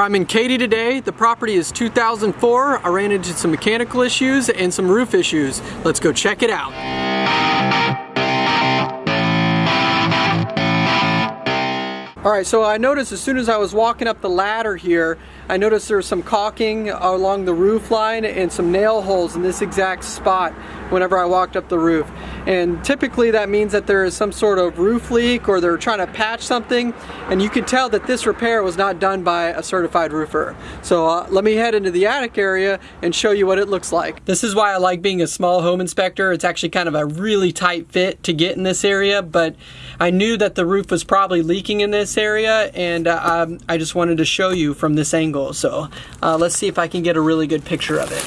I'm in Katy today. The property is 2004. I ran into some mechanical issues and some roof issues. Let's go check it out. All right, so I noticed as soon as I was walking up the ladder here, I noticed there was some caulking along the roof line and some nail holes in this exact spot whenever I walked up the roof. And typically that means that there is some sort of roof leak or they're trying to patch something. And you can tell that this repair was not done by a certified roofer. So uh, let me head into the attic area and show you what it looks like. This is why I like being a small home inspector. It's actually kind of a really tight fit to get in this area, but I knew that the roof was probably leaking in this area and uh, um, I just wanted to show you from this angle. So uh, let's see if I can get a really good picture of it.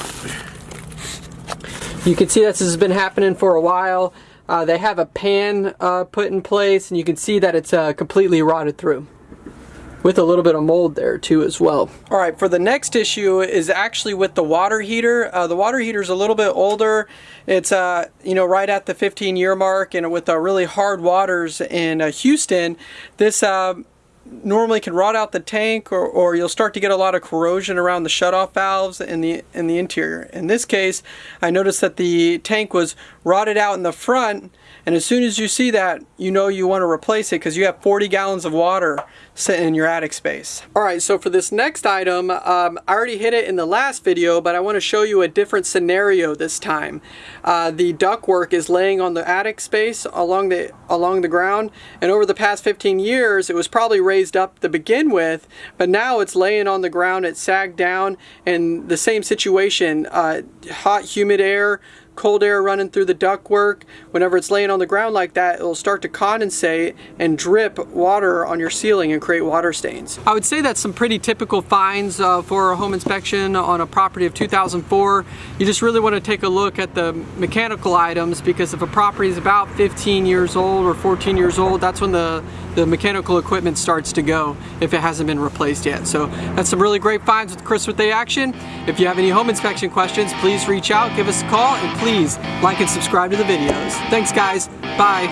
You can see this has been happening for a while. Uh, they have a pan uh, put in place and you can see that it's uh, completely rotted through with a little bit of mold there too as well. All right, for the next issue is actually with the water heater. Uh, the water heater is a little bit older. It's uh, you know right at the 15 year mark and with uh, really hard waters in uh, Houston, this uh, normally can rot out the tank or, or you'll start to get a lot of corrosion around the shutoff valves in the in the interior. In this case, I noticed that the tank was rotted out in the front and as soon as you see that, you know you want to replace it because you have 40 gallons of water sitting in your attic space. Alright, so for this next item, um, I already hit it in the last video, but I want to show you a different scenario this time. Uh, the ductwork is laying on the attic space along the, along the ground, and over the past 15 years, it was probably raised up to begin with, but now it's laying on the ground, it sagged down, and the same situation, uh, hot, humid air, cold air running through the ductwork. Whenever it's laying on the ground like that, it'll start to condensate and drip water on your ceiling and create water stains. I would say that's some pretty typical finds uh, for a home inspection on a property of 2004. You just really want to take a look at the mechanical items because if a property is about 15 years old or 14 years old, that's when the the mechanical equipment starts to go if it hasn't been replaced yet. So that's some really great finds with Chris with the Action. If you have any home inspection questions, please reach out, give us a call, and please like and subscribe to the videos. Thanks guys, bye.